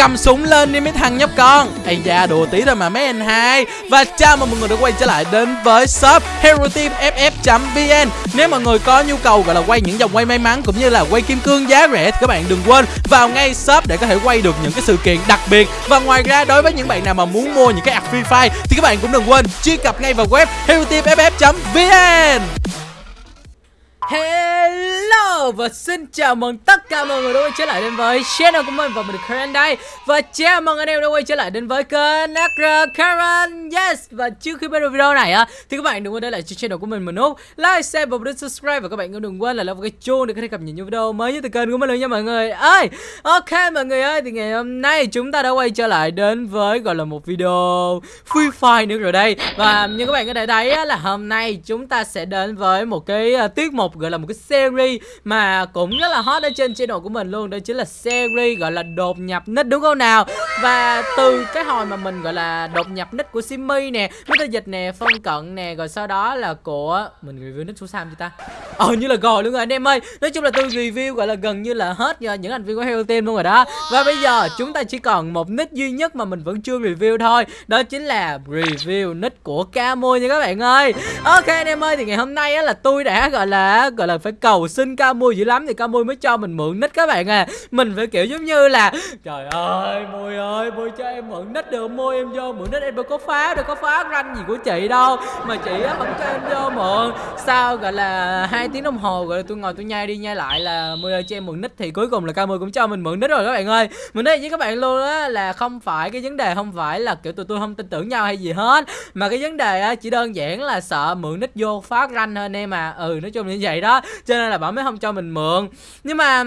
cầm súng lên đi mấy thằng nhóc con. Ây da, đùa tí thôi mà mấy anh hai. Và chào mừng mọi người đã quay trở lại đến với shop hero team ff vn nếu mọi người có nhu cầu gọi là quay những dòng quay may mắn cũng như là quay kim cương giá rẻ thì các bạn đừng quên vào ngay shop để có thể quay được những cái sự kiện đặc biệt. Và ngoài ra, đối với những bạn nào mà muốn mua những cái ạc free fire thì các bạn cũng đừng quên truy cập ngay vào web hero team ff vn Hello và xin chào mừng tất cả mọi người đã quay trở lại đến với channel của mình và mình Karen đây. Và chào mừng anh em đã quay trở lại đến với kênh Nakra Karen. Yes! Và trước khi bắt đầu video này á thì các bạn đừng quên để lại cho channel của mình một nút like, share và bấm subscribe. Và các bạn cũng đừng quên là lắp cái chuông để có thể cập nhật những video mới nhất từ kênh của mình luôn nha mọi người. Ơi! Ok mọi người ơi thì ngày hôm nay chúng ta đã quay trở lại đến với gọi là một video Free Fire nữa rồi đây. Và như các bạn có thể thấy á, là hôm nay chúng ta sẽ đến với một cái uh, tiết mục gọi là một cái series mà cũng rất là hot ở trên channel của mình luôn, đó chính là series gọi là đột nhập nick đúng không nào? Và từ cái hồi mà mình gọi là đột nhập nick của Simmy nè, Mr. Dịch nè phân cận nè, rồi sau đó là của, mình review nick số Sam chưa ta? Ờ như là rồi luôn rồi anh em ơi. Nói chung là tôi review gọi là gần như là hết những thành viên của Hero Team luôn rồi đó. Và bây giờ chúng ta chỉ còn một nick duy nhất mà mình vẫn chưa review thôi đó chính là review nick của Camo nha các bạn ơi. Ok anh em ơi thì ngày hôm nay á là tôi đã gọi là gọi là phải cầu xin ca mui dữ lắm thì ca mui mới cho mình mượn nick các bạn à. Mình phải kiểu giống như là trời ơi mui ơi mui cho em mượn nick được mui em vô mượn nick em đâu có phá đâu có phá ranh gì của chị đâu. Mà chị á vẫn cho em vô mượn sao gọi là hai tiếng đồng hồ rồi tôi ngồi tôi nhai đi nhai lại là mưa cho em mượn nick thì cuối cùng là ca cũng cho mình mượn nick rồi các bạn ơi. Mình nói với các bạn luôn á, là không phải cái vấn đề không phải là, kiểu, tụi tôi không tin tưởng nhau hay gì hết, mà cái vấn đề á, chỉ đơn giản là sợ mượn nick vô phá ranh thôi anh em à. Ừ nói chung như vậy đó, cho nên là bảo mới không cho mình mượn nhưng mà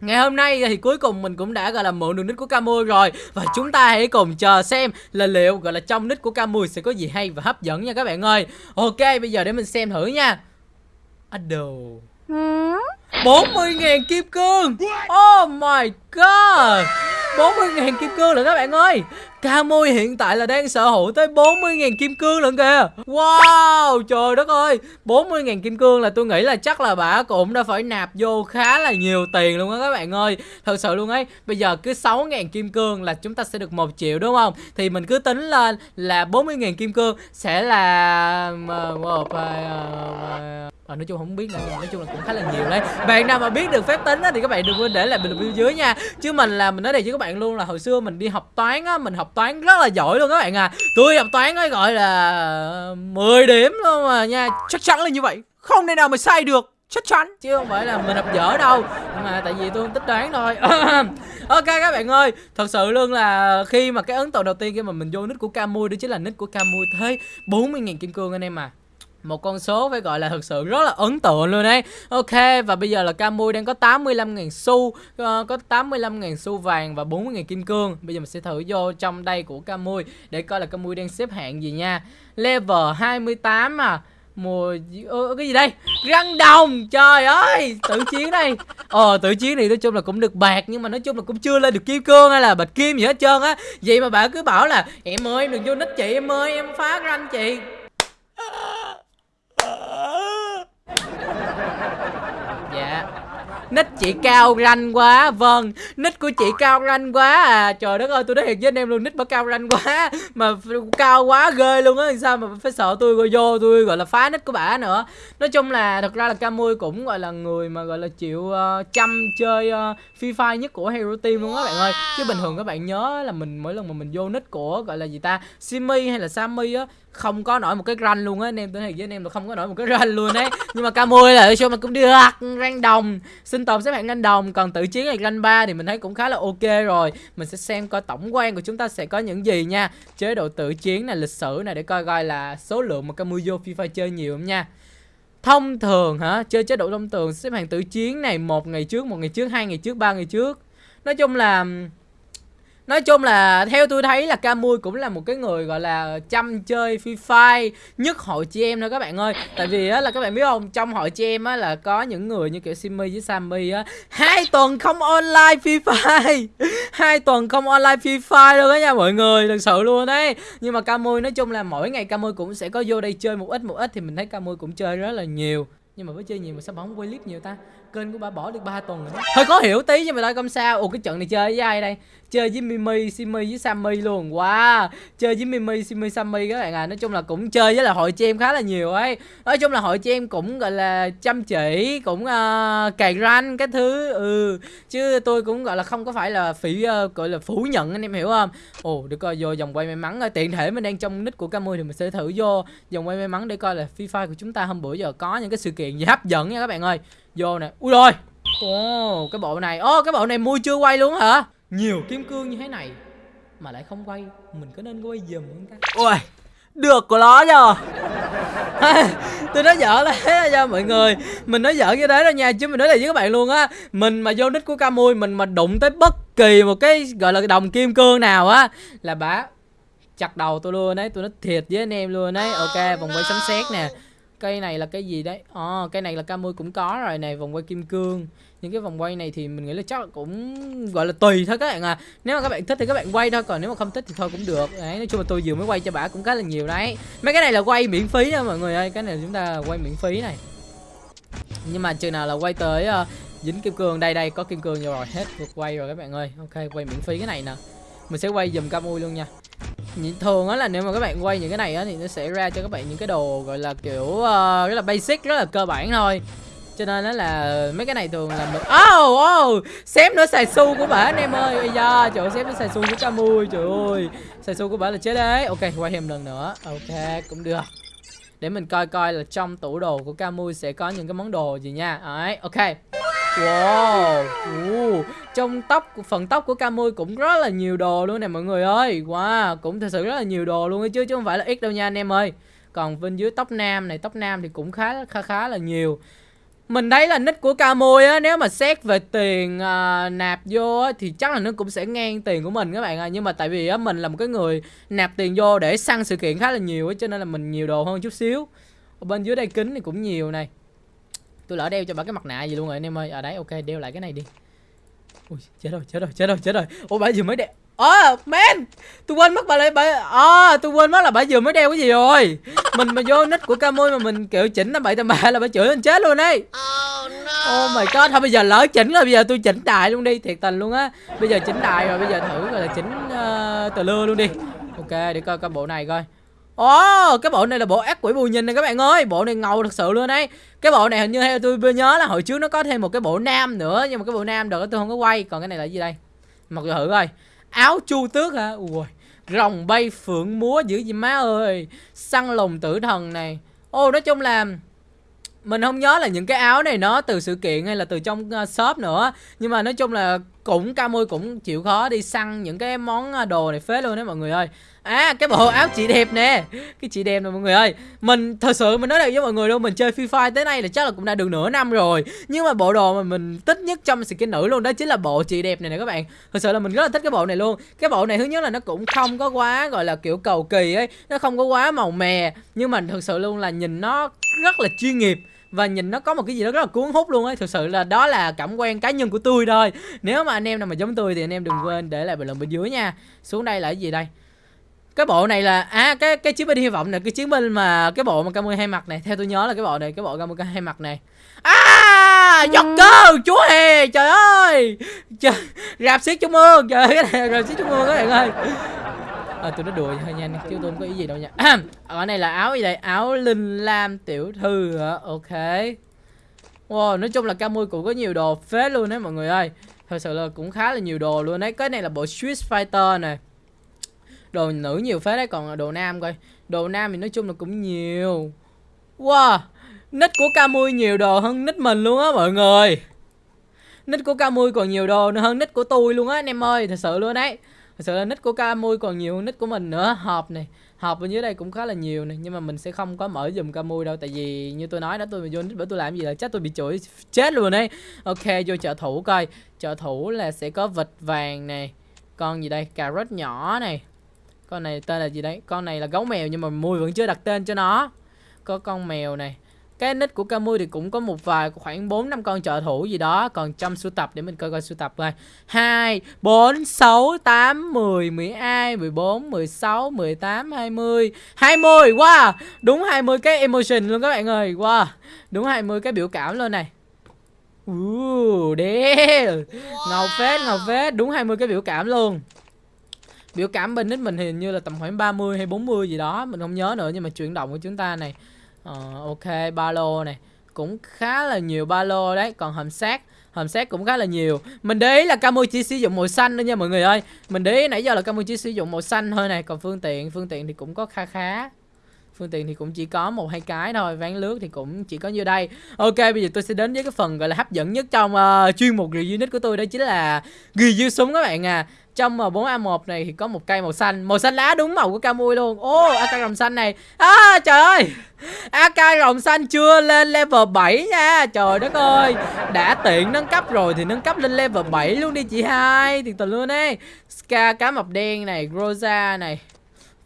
Ngày hôm nay thì cuối cùng mình cũng đã, gọi là, mượn được nick của Camui rồi. Và chúng ta hãy cùng chờ xem là liệu, gọi là, trong nick của Camui sẽ có gì hay và hấp dẫn nha các bạn ơi. Ok, bây giờ để mình xem thử nha. Ado 40.000 kim cương. Oh my god. 40.000 kim cương rồi các bạn ơi. Camui hiện tại là đang sở hữu tới 40.000 kim cương lận kìa. Wow trời đất ơi. 40.000 kim cương là tôi nghĩ là chắc là bà cũng đã phải nạp vô khá là nhiều tiền luôn á các bạn ơi. Thật sự luôn ấy Bây giờ cứ 6.000 kim cương là chúng ta sẽ được 1 triệu đúng không? Thì mình cứ tính lên là 40.000 kim cương sẽ là một và nói chung không biết nữa nói chung là cũng khá là nhiều đấy. Bạn nào mà biết được phép tính á, thì các bạn đừng quên để lại bình luận dưới nha. Chứ mình là mình nói đây với các bạn luôn là hồi xưa mình đi học toán á mình học toán rất là giỏi luôn các bạn à. Tôi học toán ấy gọi là ờ, 10 điểm luôn mà nha. Chắc chắn là như vậy. Không thể nào mà sai được. Chắc chắn. Chứ không phải là mình học dở đâu. Mà tại vì tôi không thích đoán thôi. Ok các bạn ơi thật sự luôn là khi mà cái ấn tượng đầu tiên khi mà mình vô nick của camui đó chính là nick của camui thế 40.000 kim cương anh em à một con số phải gọi là thực sự rất là ấn tượng luôn đấy Ok và bây giờ là Camui đang có 85.000 xu uh, Có 85.000 xu vàng và 40.000 kim cương. Bây giờ mình sẽ thử vô trong đây của Camui Để coi là Camui đang xếp hạng gì nha. Level 28 à. Mùa ờ, cái gì đây? Răng đồng! Trời ơi! Tự chiến đây. Ờ tự chiến này nói chung là cũng được bạc nhưng mà nói chung là cũng chưa lên được kim cương hay là bạch kim gì hết trơn á. Vậy mà bạn cứ bảo là em ơi đừng vô nick chị em ơi em phá răng chị dạ. Nick chị cao ranh quá. Vâng nick của chị cao ranh quá à. Trời đất ơi tôi nói thiệt với anh em luôn nick bà cao ranh quá mà cao quá ghê luôn á. Sao mà phải sợ tôi gọi vô tôi gọi là phá nick của bà nữa. Nói chung là thật ra là camui cũng gọi là người mà gọi là chịu uh, chăm chơi uh, free fire nhất của hero team luôn á bạn ơi. Chứ bình thường các bạn nhớ là mình mỗi lần mà mình vô nick của gọi là gì ta? Simi hay là sammy á không có nổi một cái ranh luôn á, anh em tôi thiệt với anh em là không có nổi một cái ranh luôn đấy nhưng mà camui là show mà cũng được ranh đồng sinh tồn xếp hạng ranh đồng còn tự chiến hay ranh ba thì mình thấy cũng khá là ok rồi. Mình sẽ xem coi tổng quan của chúng ta sẽ có những gì nha. Chế độ tự chiến này lịch sử này để coi coi là số lượng mà camui vô FIFA chơi nhiều không nha. Thông thường hả, chơi chế độ thông thường, xếp hạng tự chiến này, một ngày trước, một ngày trước, hai ngày trước, ba ngày trước. Nói chung là Nói chung là theo tôi thấy là Camui cũng là một cái người, gọi là, chăm chơi Free Fire, nhất hội chị em thôi các bạn ơi. Tại vì á là các bạn biết không, trong hội chị em á là có những người như kiểu Simmy với Sammy á, hai tuần không online Free Fire. Hai tuần không online Free Fire luôn đó nha mọi người, thật sự luôn đấy. Nhưng mà Camui nói chung là mỗi ngày Camui cũng sẽ có vô đây chơi một ít một ít thì mình thấy Camui cũng chơi rất là nhiều nhưng mà với chơi nhiều mà sao bà không quay clip nhiều ta? Kênh của bà bỏ được 3 tuần rồi hơi khó hiểu tí nhưng mà thôi không sao. Ồ cái trận này chơi với ai đây? Chơi với Mimi, Simi với Sammy luôn. Wow. Chơi với Mimi, Simi, Sammy các bạn à. Nói chung là cũng chơi với là hội chị em khá là nhiều ấy. Nói chung là hội chị em cũng gọi là chăm chỉ Cũng uh, cày ranh cái thứ. Ừ. Chứ tôi cũng gọi là không có phải là phỉ uh, gọi là phủ nhận anh em hiểu không? Ồ được coi vô dòng quay may mắn. Ờ, tiện thể mình đang trong nick của Camui thì mình sẽ thử vô dòng quay may mắn để coi là FIFA của chúng ta hôm bữa giờ có những cái sự kiện gì hấp dẫn nha các bạn ơi. Vô nè. Ui rồi. Ồ, cái bộ này. Ô, cái bộ này mua chưa quay luôn hả? nhiều kim cương như thế này mà lại không quay. Mình có nên quay dùm không ta? Ui được của nó rồi, tôi nói dở đấy thế nha mọi người. Mình nói dở như thế đó nha chứ mình nói là với các bạn luôn á. Mình mà vô nick của camui mình mà đụng tới bất kỳ một cái gọi là đồng kim cương nào á là bả chặt đầu tôi luôn đấy tôi nói thiệt với anh em luôn đấy ok vòng quay sấm sét nè cây này là cái gì đấy? Ờ à, cây này là camui cũng có rồi này vòng quay kim cương. Những cái vòng quay này thì mình nghĩ là chắc là cũng gọi là tùy thôi các bạn à. Nếu mà các bạn thích thì các bạn quay thôi còn nếu mà không thích thì thôi cũng được. Đấy nói chung là tôi vừa mới quay cho bà cũng khá là nhiều đấy. Mấy cái này là quay miễn phí đó mọi người ơi cái này chúng ta quay miễn phí này. Nhưng mà chừng nào là quay tới uh, dính kim cương đây đây có kim cương rồi hết vượt quay rồi các bạn ơi. Ok quay miễn phí cái này nè. Mình sẽ quay dùm camui luôn nha thường á là nếu mà các bạn quay những cái này á thì nó sẽ ra cho các bạn những cái đồ gọi là kiểu uh, rất là basic rất là cơ bản thôi. Cho nên nó là mấy cái này thường là mình oh oh xém nữa xài su của bả anh em ơi. Bây giờ chỗ xém nữa xài su của camui trời ơi. Xài su của bả là chết đấy. Ok quay thêm lần nữa. Ok cũng được. Để mình coi coi là trong tủ đồ của camui sẽ có những cái món đồ gì nha. Đấy ok. Wow uh, Trong tóc phần tóc của Camui cũng rất là nhiều đồ luôn nè mọi người ơi. Wow Cũng thật sự rất là nhiều đồ luôn ấy chứ Chứ không phải là ít đâu nha anh em ơi. Còn bên dưới tóc nam này Tóc nam thì cũng khá khá khá là nhiều. Mình thấy là nick của Camui á Nếu mà xét về tiền à, nạp vô á Thì chắc là nó cũng sẽ ngang tiền của mình các bạn ạ. À. Nhưng mà tại vì á mình là một cái người Nạp tiền vô để săn sự kiện khá là nhiều á Cho nên là mình nhiều đồ hơn chút xíu. Ở bên dưới đây kính thì cũng nhiều này. Tôi lỡ đeo cho bà cái mặt nạ gì luôn rồi anh em ơi. À đấy ok đeo lại cái này đi. Ui chết rồi chết rồi chết rồi chết rồi. Ủa bà vừa mới đeo. Ờ oh, man Tôi quên mất bà lại bà Ờ oh, tôi quên mất là bà vừa mới đeo cái gì rồi. Mình mà vô nick của Camui mà mình kiểu chỉnh năm bảy tầm bạ là bà chửi anh chết luôn ấy. Oh no. Oh my god Thôi bây giờ lỡ chỉnh rồi bây giờ tôi chỉnh đại luôn đi Thiệt tình luôn á. Bây giờ chỉnh đại rồi bây giờ thử gọi là chỉnh uh, tờ lưa luôn đi. Ok để coi coi bộ này coi Ồ, oh, cái bộ này là bộ ác quỷ bù nhìn này các bạn ơi. Bộ này ngầu thật sự luôn đấy Cái bộ này hình như theo tôi nhớ là hồi trước nó có thêm một cái bộ nam nữa Nhưng mà cái bộ nam được tôi không có quay. Còn cái này là gì đây? Mặc thử coi. Áo chu tước hả? Ui Rồng bay phượng múa dữ gì má ơi. Săn lùng tử thần này. Ô nói chung là mình không nhớ là những cái áo này nó từ sự kiện hay là từ trong ờ, shop nữa. Nhưng mà nói chung là cũng ca mui cũng chịu khó đi săn những cái món ờ, đồ này phết luôn đấy mọi người ơi. À cái bộ áo chị đẹp nè. Cái chị đẹp nè mọi người ơi. Mình, thật sự mình nói đẹp với mọi người đâu Mình chơi Free Fire tới nay là chắc là cũng đã được nửa năm rồi. Nhưng mà bộ đồ mà mình thích nhất trong skin nữ luôn Đó chính là bộ chị đẹp này nè các bạn. Thật sự là mình rất là thích cái bộ này luôn. Cái bộ này thứ nhất là nó cũng không có quá, gọi là, kiểu cầu kỳ ấy. Nó không có quá màu mè. Nhưng mà thật sự luôn là nhìn nó rất là chuyên nghiệp. Và nhìn nó có một cái gì đó rất là cuốn hút luôn ấy. Thực sự là đó là cảm quan cá nhân của tôi thôi. Nếu mà anh em nào mà giống tôi thì anh em đừng quên để lại bình luận bên dưới nha. Xuống đây là cái gì đây? Cái bộ này là à cái cái chiến binh hy vọng này cái chiến binh mà cái bộ mà Camui hai mặt này theo tôi nhớ là cái bộ này cái bộ Camui hai mặt này. À giật cơ chúa hề trời ơi! Trời, rạp xiết trung ương trời cái này rạp xiết trung ương các bạn ơi. À, tôi nói đùa thôi nha chứ tôi không có ý gì đâu nha. Ở này là áo gì đây? Áo linh lam tiểu thư hả? Ok. Wow nói chung là Camui cũng có nhiều đồ phết luôn đấy mọi người ơi. Thật sự là cũng khá là nhiều đồ luôn đấy. Cái này là bộ Swiss Fighter này đồ nữ nhiều phết đấy, còn đồ nam coi. Đồ nam thì nói chung là cũng nhiều. Wow nick của Camui nhiều đồ hơn nick mình luôn á mọi người. Nick của Camui còn nhiều đồ nữa hơn nick của tôi luôn á, anh em ơi, thật sự luôn đấy. Thật sự là nick của Camui còn nhiều hơn nick của mình nữa. Hộp này hộp bên dưới đây cũng khá là nhiều này, nhưng mà mình sẽ không có mở dùm Camui đâu, tại vì như tôi nói đó, tôi vô nick bởi tôi làm gì là chắc tôi bị chửi chết luôn đấy ok, vô trợ thủ coi. Trợ thủ là sẽ có vịt vàng này, con gì đây? Cà rốt nhỏ này con này tên là gì đấy? Con này là gấu mèo nhưng mà mui vẫn chưa đặt tên cho nó. Có con mèo này. Cái nick của Camui thì cũng có một vài khoảng 4 năm con trợ thủ gì đó. Còn trong sưu tập để mình coi coi sưu tập coi. 2 4 6 8 10 12 14 16 18 20 20 wow! Đúng 20 cái emotion luôn các bạn ơi. Wow! Đúng 20 cái biểu cảm luôn này. Uh, damn. Ngầu phết, ngầu phết, đúng 20 cái biểu cảm luôn. Biểu cảm bên nick mình hình như là tầm khoảng 30 hay 40 gì đó, mình không nhớ nữa nhưng mà chuyển động của chúng ta này. uh, ok, ba lô này, cũng khá là nhiều ba lô đấy, còn hầm sát hầm xét cũng khá là nhiều. Mình để ý là Camu chỉ sử dụng màu xanh thôi nha mọi người ơi. Mình để ý nãy giờ là Camu chỉ sử dụng màu xanh thôi này còn phương tiện phương tiện thì cũng có kha khá. Phương tiện thì cũng chỉ có một hai cái thôi ván lướt thì cũng chỉ có như đây. Ok bây giờ tôi sẽ đến với cái phần gọi là hấp dẫn nhất trong uh, chuyên mục review unit của tôi đó chính là review súng các bạn à trong M4A1 này thì có một cây màu xanh. Màu xanh lá đúng màu của Camui luôn. Ô oh, AK rồng xanh này. À, Trời ơi. AK rồng xanh chưa lên level 7 nha. Trời đất ơi. Đã tiện nâng cấp rồi thì nâng cấp lên level 7 luôn đi chị hai. Thiệt tình luôn ấy. Ska cá mập đen này Groza này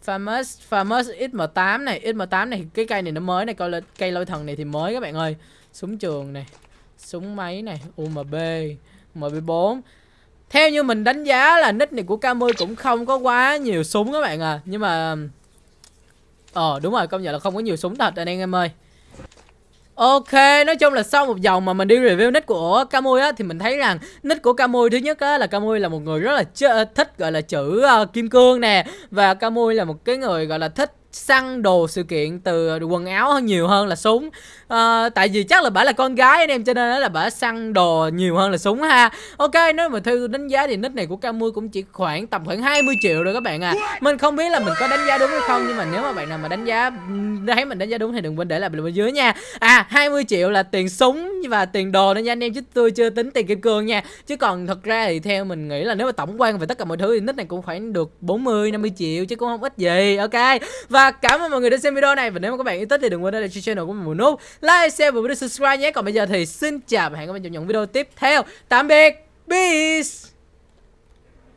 Famous Famous XM8 này. XM8 này cái cây này nó mới này. Coi là cây lôi thần này thì mới các bạn ơi. Súng trường này Súng máy này UMB MB4 theo như mình đánh giá là nick này của K10 cũng không có quá nhiều súng các bạn à. Nhưng mà Ờ đúng rồi công nhận là không có nhiều súng thật anh em ơi. Ok, nói chung là sau một vòng mà mình đi review nick của Camui á thì mình thấy rằng nick của Camui thứ nhất á là Camui là một người rất là thích gọi là chữ uh, kim cương nè. Và Camui là một cái người gọi là thích săn đồ sự kiện từ quần áo hơn nhiều hơn là súng. À, tại vì chắc là bà là con gái anh em cho nên là bà săn đồ nhiều hơn là súng ha. Ok nếu mà theo đánh giá thì nick này của Camui cũng chỉ khoảng tầm khoảng 20 triệu rồi các bạn à mình không biết là mình có đánh giá đúng hay không nhưng mà nếu mà bạn nào mà đánh giá thấy mình đánh giá đúng thì đừng quên để lại bình luận dưới nha. À 20 triệu là tiền súng và tiền đồ đó nha anh em chứ tôi chưa tính tiền kim cương nha. Chứ còn thật ra thì theo mình nghĩ là nếu mà tổng quan về tất cả mọi thứ thì nick này cũng phải được 40 50 triệu chứ cũng không ít gì. Ok và cảm ơn mọi người đã xem video này. Và nếu mà các bạn yêu thích thì đừng quên để cho channel của mình một nút like, share và subscribe nhé. Còn bây giờ thì xin chào và hẹn gặp lại trong những video tiếp theo. Tạm biệt. Peace.